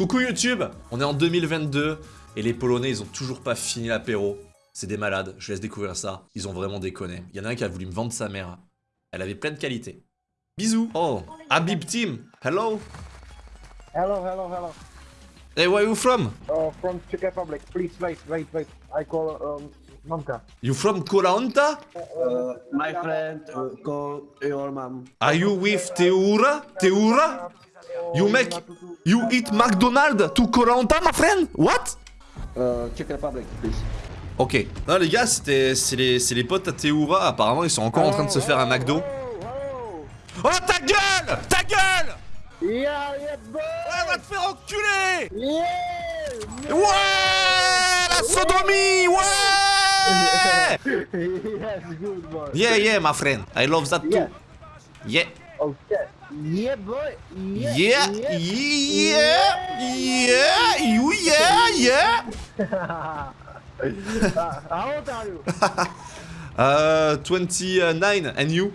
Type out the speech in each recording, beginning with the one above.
Coucou YouTube On est en 2022 et les Polonais ils ont toujours pas fini l'apéro. C'est des malades, je laisse découvrir ça. Ils ont vraiment déconné. Il y en a un qui a voulu me vendre sa mère. Elle avait plein de qualités. Bisous Oh Habib Team Hello Hello, hello, hello. Hey where you from? Uh, from Czech Republic. Please wait, wait, wait. I call um, Mamka. You from Kolanta Uh, my friend uh, call your mom. Are you with Teura? Teura? You make You eat McDonald's to Kolanta my friend? What? Uh, Czech Republic, please. Ok. Non les gars, c'était c'est les, c'est les potes à Teura. Apparemment, ils sont encore en train de se faire un McDo. Oh, Oh ta gueule Ta gueule oh. Yeah, yeah, boy. Ouais, on va te faire enculer Yeah. Ouais La sodomie Ouais yes, good boy. Yeah, yeah, my friend. I love that too. Yeah. Yeah. Okay. Yeah, boy. Yeah. Yeah, yeah, yeah, you, yeah, yeah. How old are you? Uh, 29, and you?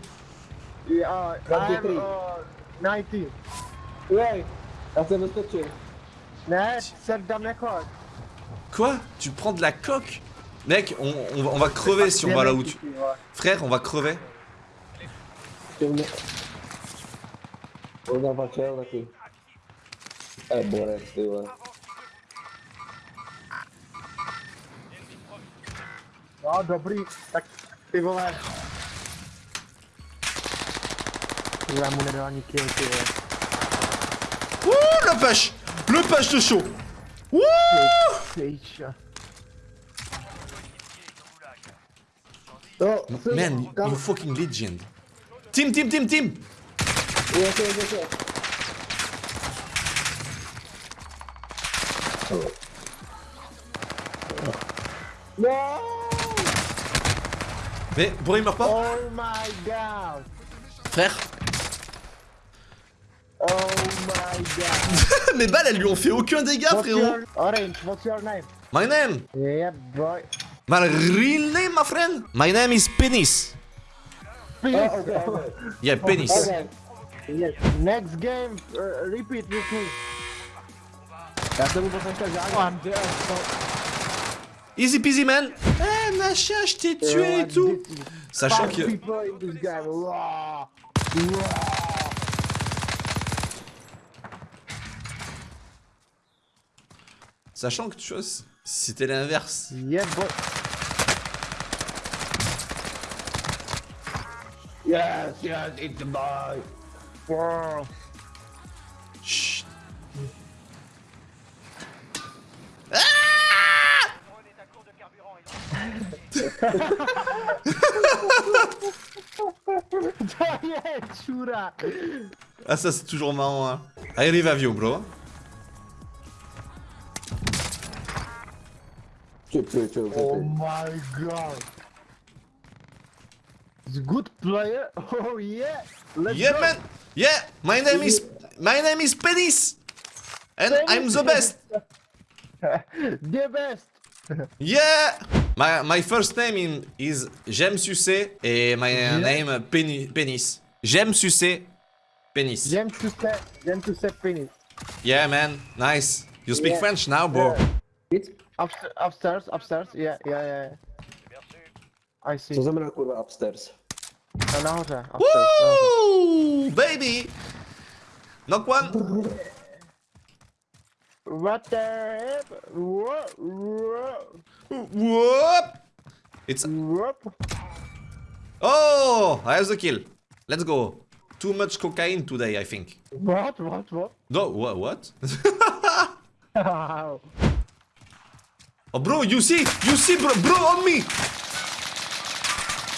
Yeah, uh, I'm 23. uh, 19. Ouais, ça c'est notre tuer. Net, c'est dans mes cordes. Quoi? Tu prends de la coque? Mec, on, on va, on va crever si on va là où tu... Frère, on va crever. Una faceva qui. Eh, buona, stiva. No, dobrý, tak ty vole. Já mu nedal ani kill, ty vole. Ouh, la pêche Le pêche de chaud Ouh Pejča. Oh, Man, you, you fucking legend. Team, team, team, team Yes, yes, yes, yes. No! Mais, pourquoi il meurt pas Oh my god! Frère Oh my god! Mes balles, elles lui ont fait aucun dégât, What's frérot your... Orange, what's your name? My name Yeah, boy. My real name, my friend My name is Penis Please. Oh, okay, okay. Yeah, Penis Okay. Yes. Next game, uh, repeat with me. Easy peasy, man Eh, Nacha, je t'ai tué et tout Sachant que... Sachant que, tu vois, c'était l'inverse... Yeah, boy. Yes, yes, it's the boy. Wow. Chut. Chura. Ah, ça, c'est toujours marrant, hein I revive you, bro Oh my god. He's a good player. Oh yeah. Let's Yeah, go. man Yeah My name is... My name is Penis And I'm the best the best. Yeah My, my first name in, is J'aime sucer et my uh, name uh, Peni- Penis. J'aime sucer Penis. J'aime to say, j'aime to say finish. Yeah, man. Nice. You speak Yeah. French now, bro? It's... Upstairs, upstairs, upstairs. Yeah, yeah, yeah. I see. Co znamená kurva upstairs? No, nahoře, upstairs. nahoře. Woo! Baby! Knock one. What the heck? Whoa, whoa, Whoop! It's... whoop. Oh! I have the kill. Let's go. Too much cocaine today, I think. What, what, what? No, wha- what? Oh, bro, you see? You see, bro, bro, on me!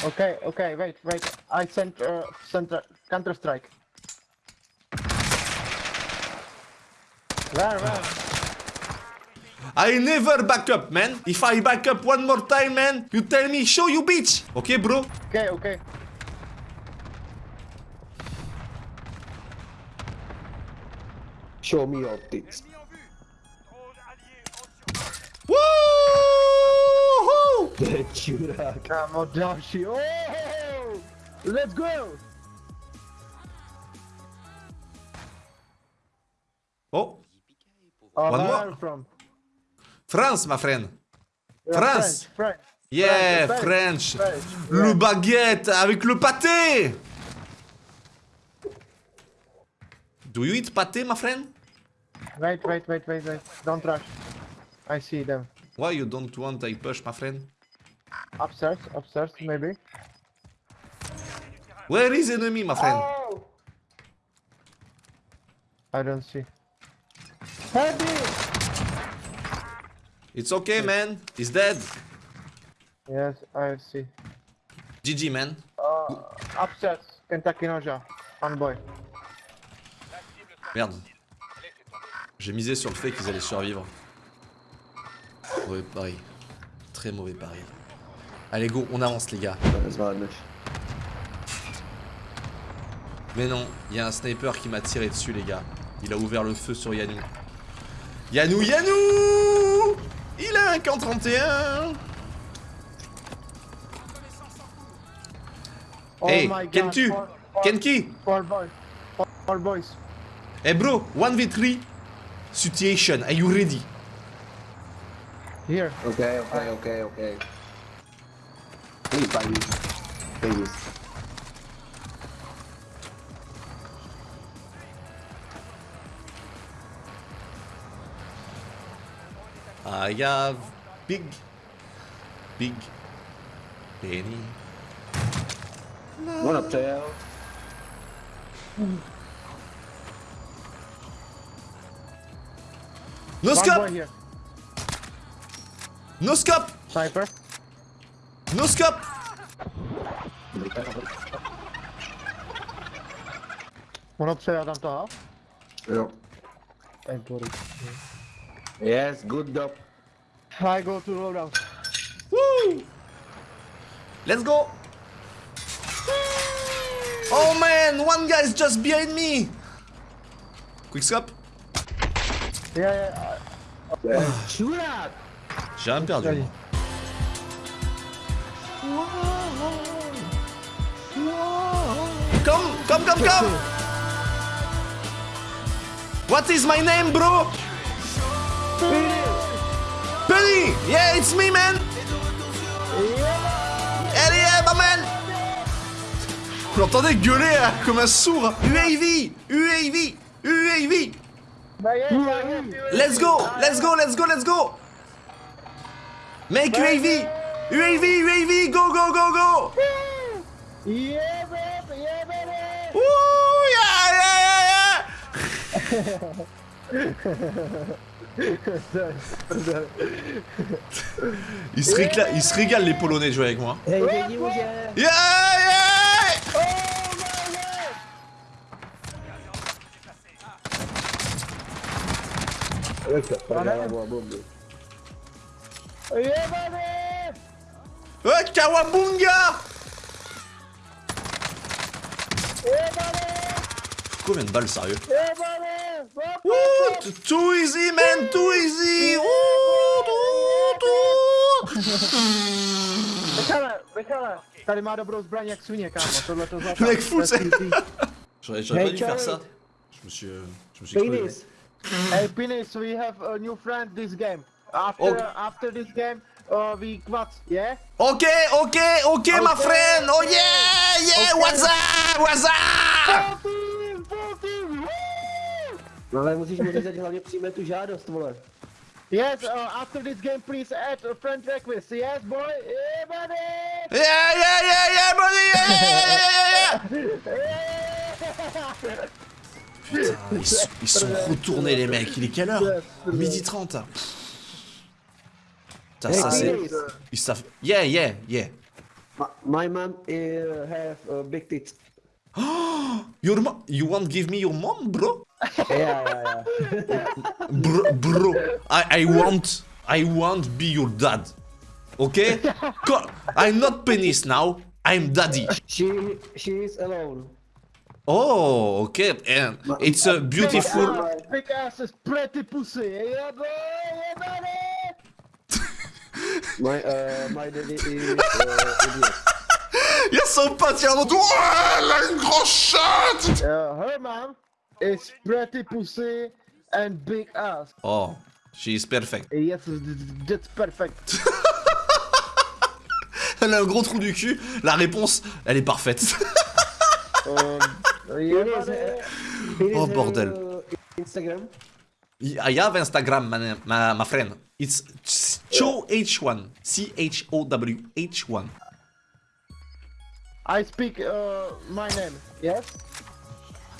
Okay, okay, wait, wait. I sent, uh, sent uh, Counter Strike. Where, where? I never back up, man. If I back up one more time, man, you tell me, show you bitch. Okay, bro? Okay, okay. Show me your tits. Další. Oh! Let's go! Oh! Oh, One where more. are you from? France, my friend. Yeah, France. French, French. Yeah, French, French. French. Le baguette avec le pâté. Do you eat pâté, my friend? Wait, wait, wait, wait, wait. Don't rush. I see them. Why you don't want I push, my friend? Upstairs, upstairs, maybe. Where is enemy, my friend? Oh! I don't see. Heavy! It's okay, man. He's dead. Yes, I see. GG, man. Uh, upstairs, Kentucky Noja. One boy. Merde. J'ai misé sur le fait qu'ils allaient survivre. Mauvais pari. Très mauvais pari. Allez, go, on avance, les gars. Mais non, il y a un sniper qui m'a tiré dessus, les gars. Il a ouvert le feu sur Yanou. Yanou, Yanou Il a un camp 31 Oh Hey, my god. Kentu Kenki four boys. Boys. Hey bro, 1v3 situation, are you ready? Here. Okay, okay, okay, okay. Please, please. Please. I have big, big penny. One up tail. No One boy scope! here. No scope! Sniper. No scope! One upstairs tam toho. Ja. Ej, bory. Yes, good job. I go to loadout. Woo! Let's go! Oh man, one guy is just behind me! Quick scope. Yeah, yeah. Yeah. Shoot up! J'ai rien perdu. Allez. Come, come, come, come! What is my name, bro? Penny! Yeah, it's me, man! Yeah, my man! Vous l'entendez gueuler hein, comme un sourd! UAV! UAV! UAV! You. Let's go! Let's go! Let's go! Let's go! Make UAV! UAV! UAV! Go! Go! Go! Go! Yeah, baby, yeah, baby. Ouh! Yeah! Yeah! Yeah! yeah. Ils se, récla- ils se régalent les Polonais de jouer avec moi. Yeah. Yeah! Yeah! Oh! Yeah! Yeah, baby! Combien de balles, sérieux? Ouh! Too easy, man! Too easy! Ouh! Too, too. Tady má dobrou zbraň jak svině, kámo, tohle to. Mec, easy. J'aurais pas dû faire ça. Je me suis, euh, je me suis. Penis. Hey, Pinis, we have a new friend this game. After, Okay. after this game, uh, we quad, yeah? Ok, ok, ok, my Ok. friend! Oh yeah! Yeah! What's up? What's up? No ale musíš mu říct, hlavně přijme tu žádost, vole. Yes, uh, after this game, please add a friend request. Yes, boy? Yeah, buddy! Yeah, yeah, yeah, yeah, buddy! Yeah, yeah, yeah, yeah, yeah! Putain, ils, sont- ils sont retournés, les mecs. Il est quelle heure? Midi 30. Putain, ça c'est. Penis. Ils savent. Yeah, yeah, yeah. Ma- My mom uh, have uh, big tits. Your mom. You won't give me your mom, bro? Yeah, yeah, yeah. Bro, bro. I, I want. I want be your dad. Okay? I'm not penis now. I'm daddy. She, she is alone. Oh, okay. And it's a beautiful. Big ass, big ass is pretty pussy. My, uh, my daddy is uh, idiot. Il y a son pote, il. Ouais, elle a une grosse chatte! Uh, her mom is pretty pussy and big ass. Oh, she is perfect. Yes, that's perfect. Elle a un gros trou du cul. La réponse, elle est parfaite. um. Oh, bordel. Instagram. I have Instagram, my, my, my friend. It's CHOH1. C-H-O-W-H1. I speak uh, my name. Yes?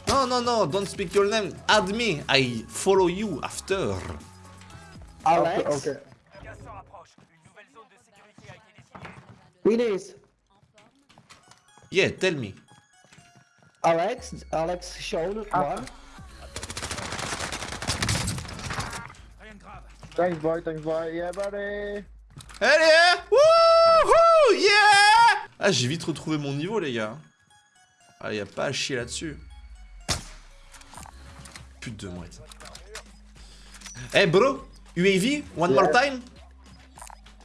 No, no, no, don't speak your name. Add me. I follow you after. Alex. Okay. Gaz se rapproche. Une nouvelle zone de sécurité a été désignée. Ines. Yeah, tell me. Alex. Alex Sean. Ah. One. Boy. Thanks, boy. Yeah, buddy. Allez Wouhou Yeah Ah, j'ai vite retrouvé mon niveau, les gars. Ah, y a pas à chier là-dessus. Pute de mouette. Hey, bro UAV, one more time?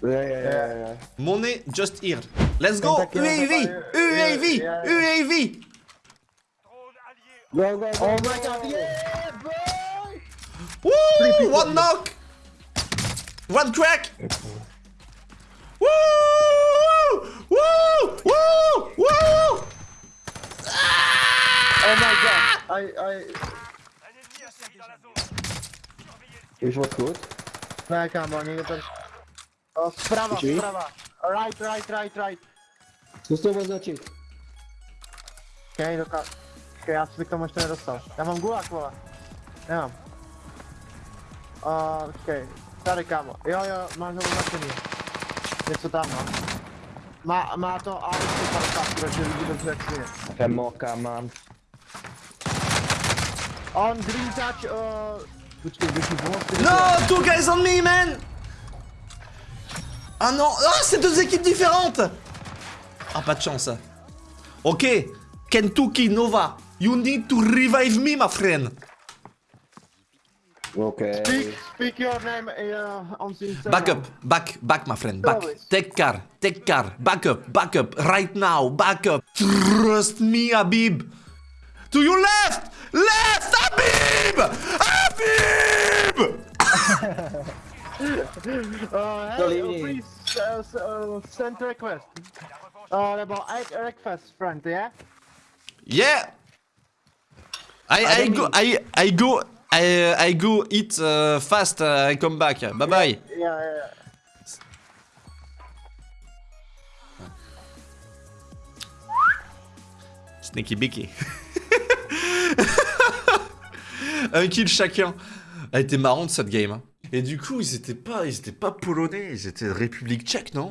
Yeah, yeah. Money just here. Let's go UAV. UAV. UAV Drone allié. Go, go, go. Oh my god. Yeah, boy. Woo One knock One crack Woo Woo Woo Woo Oh my god. I, I. Un ennemi atterri dans la zone. Surveillez le ciel. Is wat goed. Nee, come on. Je hebt Oh, sprawa, Drzwi? sprawa. Right, right, right, right. Co z tobą zacząć? Okej, okay, Okej, okay, ja zwykle jeszcze nie dostał. Ja mam gułak, kurwa. Nie mam. O, Okej, okay. Stary kamo. Jo, jo, mam znowu na czynie. Jest co tam, no. Ma, ma to auto parka, które się widzi dobrze jak nie. Femoka mam. On green touch, o... Poczekaj, wyszli włosy. No, two guys on me, man Ah non Ah, c'est deux équipes différentes Ah, pas de chance. Ok, Kentucky Nova, you need to revive me, my friend. Okej. Speak, speak your name uh, on the Instagram. Back up, back, back, my friend, back. Always. Take care, take care, back up, back up, right now, back up. Trust me, Habib. To your left, left, Habib! Habib! Uh, hey, Sorry. uh, please uh, s- uh, send request. Uh, about eight requests, friend, yeah? Yeah. I I go I I go I I go eat uh, fast. Uh, I come back. Bye bye. Yeah, yeah, yeah. Sneaky Bicky. Un kill chacun. Elle était marrante cette game. hein. Et du coup, ils étaient pas, ils étaient pas polonais, ils étaient République tchèque, non?